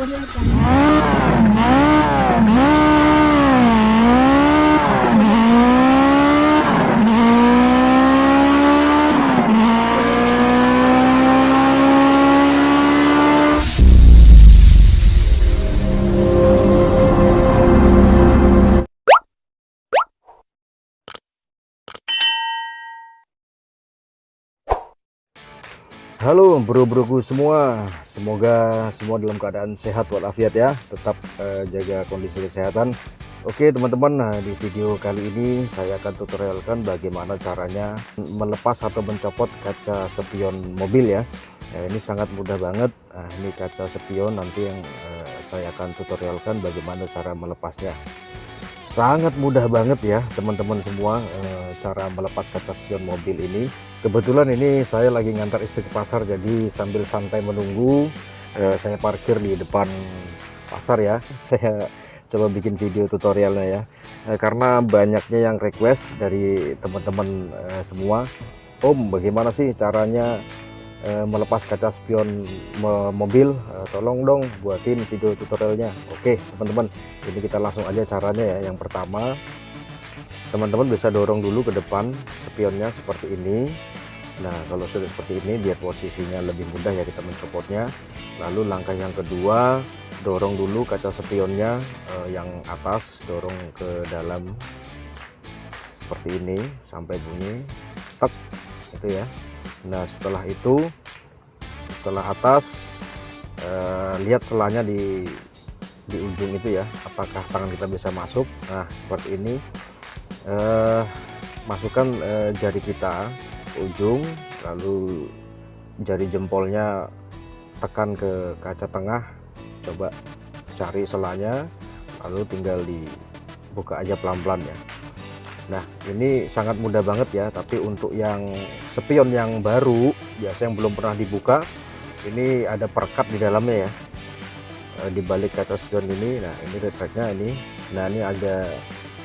我真的想。Halo bro-broku semua, semoga semua dalam keadaan sehat walafiat ya, tetap eh, jaga kondisi kesehatan. Oke teman-teman, nah di video kali ini saya akan tutorialkan bagaimana caranya melepas atau mencopot kaca spion mobil ya. Nah, ini sangat mudah banget. Nah, ini kaca spion nanti yang eh, saya akan tutorialkan bagaimana cara melepasnya. Sangat mudah banget ya teman-teman semua eh, cara melepas kaca spion mobil ini. Kebetulan ini saya lagi ngantar istri ke pasar jadi sambil santai menunggu eh, saya parkir di depan pasar ya. Saya coba bikin video tutorialnya ya. Eh, karena banyaknya yang request dari teman-teman semua. Om bagaimana sih caranya eh, melepas kaca spion mo- mobil Eh, tolong dong buatin video tutorialnya. Oke teman-teman ini kita langsung aja caranya ya. Yang pertama teman-teman bisa dorong dulu ke depan spionnya seperti ini. Nah kalau sudah seperti ini biar posisinya lebih mudah ya kita mencopotnya. Lalu langkah yang kedua dorong dulu kaca spionnya eh, yang atas dorong ke dalam seperti ini sampai bunyi tek itu ya nah setelah itu setelah atas eh, lihat selanya di di ujung itu ya apakah tangan kita bisa masuk. Nah seperti ini. Eh, masukkan eh, jari kita ke ujung lalu jari jempolnya tekan ke kaca tengah. Coba cari selanya lalu tinggal dibuka aja pelan-pelan ya nah ini sangat mudah banget ya tapi untuk yang spion yang baru biasa yang belum pernah dibuka ini ada perekat di dalamnya ya. Eh, di balik kaca spion ini nah ini retractnya ini. Nah ini ada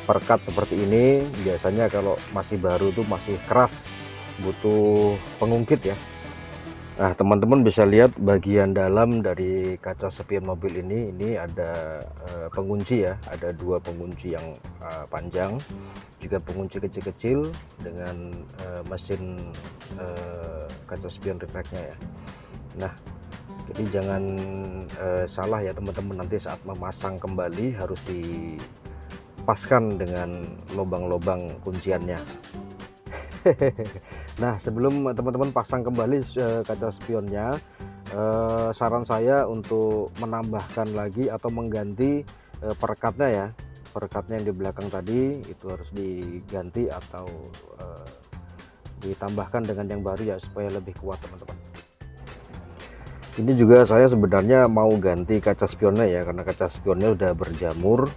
perekat seperti ini. Biasanya kalau masih baru tuh masih keras butuh pengungkit ya Nah teman-teman bisa lihat bagian dalam dari kaca spion mobil ini. Ini ada eh, pengunci ya. Ada dua pengunci yang eh, panjang. Juga pengunci kecil-kecil dengan eh, mesin eh, kaca spion retractnya ya. Nah jadi jangan eh, salah ya teman-teman. Nanti saat memasang kembali harus dipaskan dengan lubang-lubang kunciannya nah sebelum teman-teman pasang kembali eh, kaca spionnya eh, saran saya untuk menambahkan lagi atau mengganti eh, perekatnya ya. Perekatnya yang di belakang tadi itu harus diganti atau ditambahkan dengan yang baru ya supaya lebih kuat teman-teman. Ini juga saya sebenarnya mau ganti kaca spionnya ya karena kaca spionnya udah berjamur.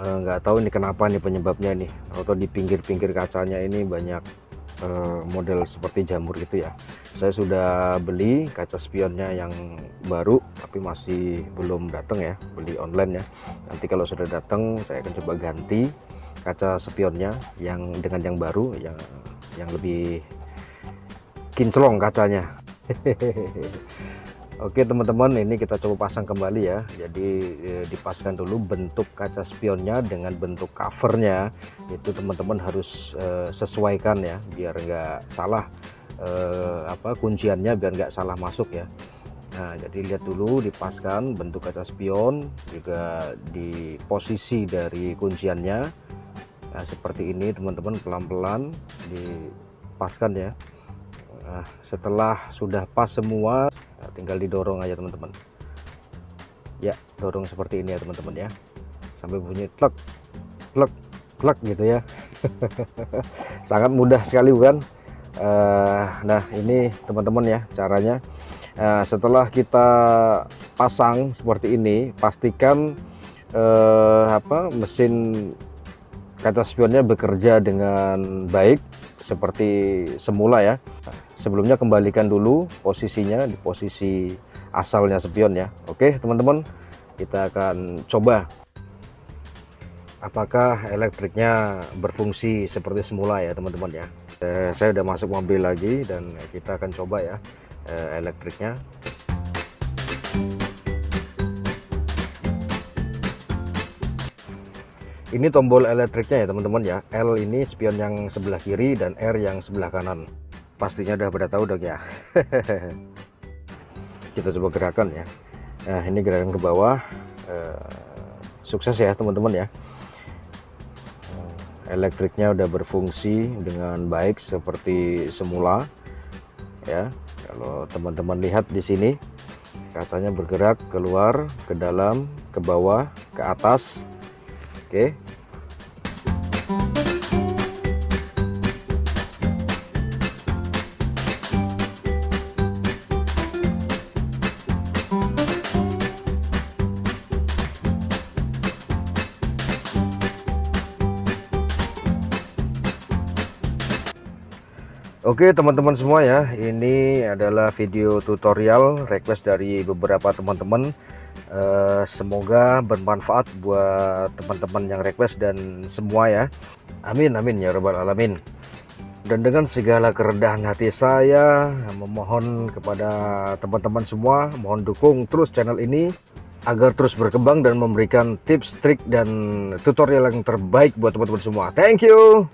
Nggak tahu ini kenapa nih penyebabnya nih atau di pinggir-pinggir kacanya ini banyak eh, model seperti jamur gitu ya. Saya sudah beli kaca spionnya yang baru tapi masih belum datang ya. Beli online ya. Nanti kalau sudah datang saya akan coba ganti kaca spionnya yang dengan yang baru yang yang lebih kinclong kacanya Oke teman-teman ini kita coba pasang kembali ya. Jadi eh, dipasang dulu bentuk kaca spionnya dengan bentuk covernya. Itu teman-teman harus eh, sesuaikan ya biar enggak salah eh, apa kunciannya biar enggak salah masuk ya. Nah jadi lihat dulu dipaskan bentuk kaca spion juga di posisi dari kunciannya. Nah, seperti ini teman-teman pelan-pelan dipaskan ya. Nah, setelah sudah pas semua tinggal didorong aja teman-teman. Ya dorong seperti ini ya teman-teman ya. Sampai bunyi klek klek klek gitu ya. Sangat mudah sekali bukan? Uh, nah ini teman-teman ya caranya. Uh, setelah kita pasang seperti ini pastikan uh, apa mesin kaca spionnya bekerja dengan baik seperti semula ya sebelumnya kembalikan dulu posisinya di posisi asalnya spion ya. Oke teman-teman kita akan coba. Apakah elektriknya berfungsi seperti semula ya teman-teman ya? Eh, saya udah masuk mobil lagi dan kita akan coba ya eh, elektriknya. Ini tombol elektriknya ya teman-teman ya. L ini spion yang sebelah kiri dan R yang sebelah kanan pastinya udah pada tahu dong ya. Kita coba gerakan ya. Nah ini gerakan ke bawah. Eh, sukses ya teman-teman ya. Eh, elektriknya udah berfungsi dengan baik seperti semula ya. Kalau teman-teman lihat di sini kacanya bergerak keluar ke dalam ke bawah ke atas. Oke. Oke teman-teman semua ya ini adalah video tutorial request dari beberapa teman-teman. Uh, semoga bermanfaat buat teman-teman yang request dan semua ya. Amin amin ya robbal alamin. Dan dengan segala kerendahan hati saya memohon kepada teman-teman semua mohon dukung terus channel ini agar terus berkembang dan memberikan tips trik dan tutorial yang terbaik buat teman-teman semua. Thank you